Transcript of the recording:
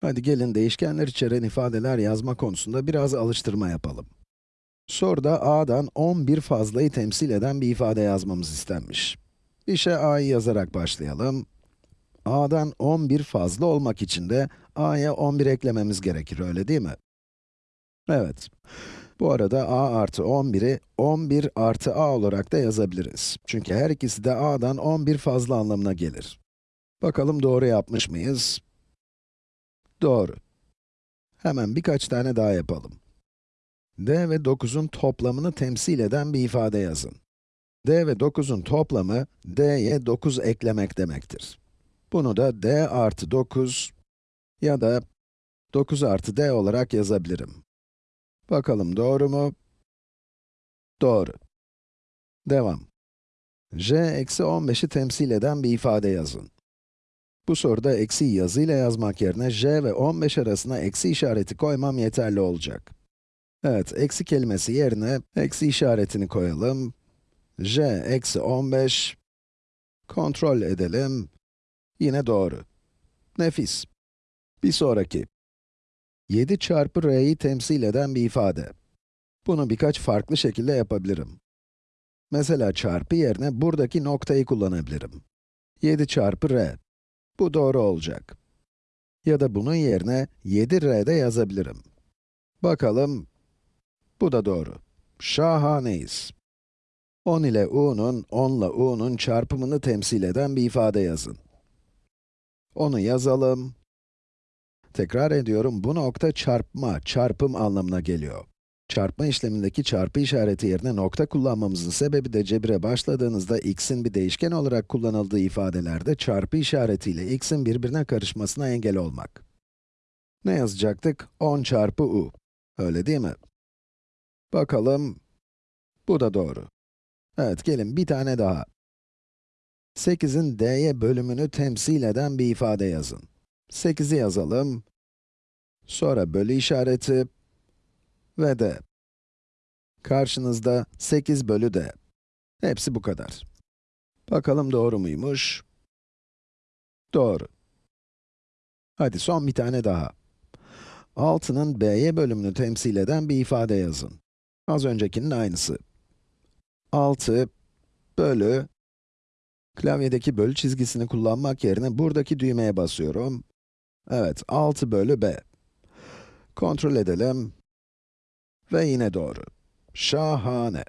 Hadi gelin değişkenler içeren ifadeler yazma konusunda biraz alıştırma yapalım. Soruda a'dan 11 fazlayı temsil eden bir ifade yazmamız istenmiş. İşe a'yı yazarak başlayalım. a'dan 11 fazla olmak için de a'ya 11 eklememiz gerekir, öyle değil mi? Evet. Bu arada a artı 11'i 11 artı a olarak da yazabiliriz. Çünkü her ikisi de a'dan 11 fazla anlamına gelir. Bakalım doğru yapmış mıyız? Doğru. Hemen birkaç tane daha yapalım. d ve 9'un toplamını temsil eden bir ifade yazın. d ve 9'un toplamı, d'ye 9 eklemek demektir. Bunu da d artı 9 ya da 9 artı d olarak yazabilirim. Bakalım doğru mu? Doğru. Devam. j eksi 15'i temsil eden bir ifade yazın. Bu soruda eksi yazıyla yazmak yerine j ve 15 arasına eksi işareti koymam yeterli olacak. Evet, eksi kelimesi yerine eksi işaretini koyalım. j eksi 15, kontrol edelim. Yine doğru. Nefis. Bir sonraki. 7 çarpı r'yi temsil eden bir ifade. Bunu birkaç farklı şekilde yapabilirim. Mesela çarpı yerine buradaki noktayı kullanabilirim. 7 çarpı r. Bu doğru olacak. Ya da bunun yerine 7r'de yazabilirim. Bakalım, bu da doğru. Şahaneyiz. 10 ile u'nun, 10 ile u'nun çarpımını temsil eden bir ifade yazın. Onu yazalım. Tekrar ediyorum, bu nokta çarpma, çarpım anlamına geliyor. Çarpma işlemindeki çarpı işareti yerine nokta kullanmamızın sebebi de cebire başladığınızda x'in bir değişken olarak kullanıldığı ifadelerde çarpı işaretiyle x'in birbirine karışmasına engel olmak. Ne yazacaktık? 10 çarpı u. Öyle değil mi? Bakalım, bu da doğru. Evet, gelin bir tane daha. 8'in d'ye bölümünü temsil eden bir ifade yazın. 8'i yazalım. Sonra bölü işareti ve d. Karşınızda 8 bölü d. Hepsi bu kadar. Bakalım doğru muymuş? Doğru. Hadi son bir tane daha. 6'nın b'ye bölümünü temsil eden bir ifade yazın. Az öncekinin aynısı. 6 bölü, klavyedeki bölü çizgisini kullanmak yerine buradaki düğmeye basıyorum. Evet, 6 bölü b. Kontrol edelim. Ve yine doğru. Şahane.